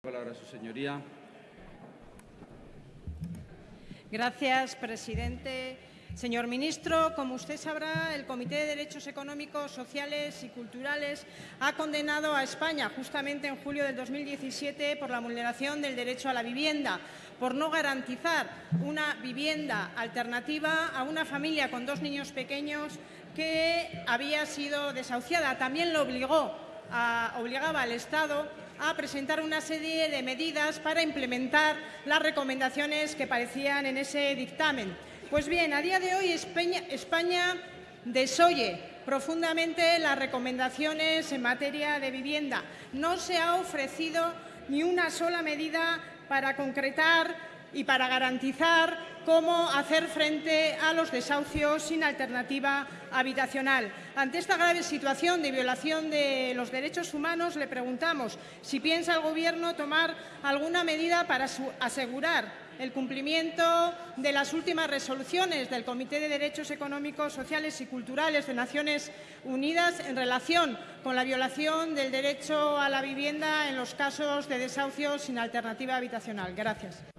palabra su señoría. Gracias, presidente. Señor ministro, como usted sabrá, el Comité de Derechos Económicos, Sociales y Culturales ha condenado a España justamente en julio del 2017 por la vulneración del derecho a la vivienda, por no garantizar una vivienda alternativa a una familia con dos niños pequeños que había sido desahuciada. También lo obligó obligaba al Estado a presentar una serie de medidas para implementar las recomendaciones que parecían en ese dictamen. Pues bien, a día de hoy España, desoye profundamente las recomendaciones en materia de vivienda. No se ha ofrecido ni una sola medida para concretar y para garantizar cómo hacer frente a los desahucios sin alternativa habitacional. Ante esta grave situación de violación de los derechos humanos, le preguntamos si piensa el Gobierno tomar alguna medida para asegurar el cumplimiento de las últimas resoluciones del Comité de Derechos Económicos, Sociales y Culturales de Naciones Unidas en relación con la violación del derecho a la vivienda en los casos de desahucio sin alternativa habitacional. Gracias.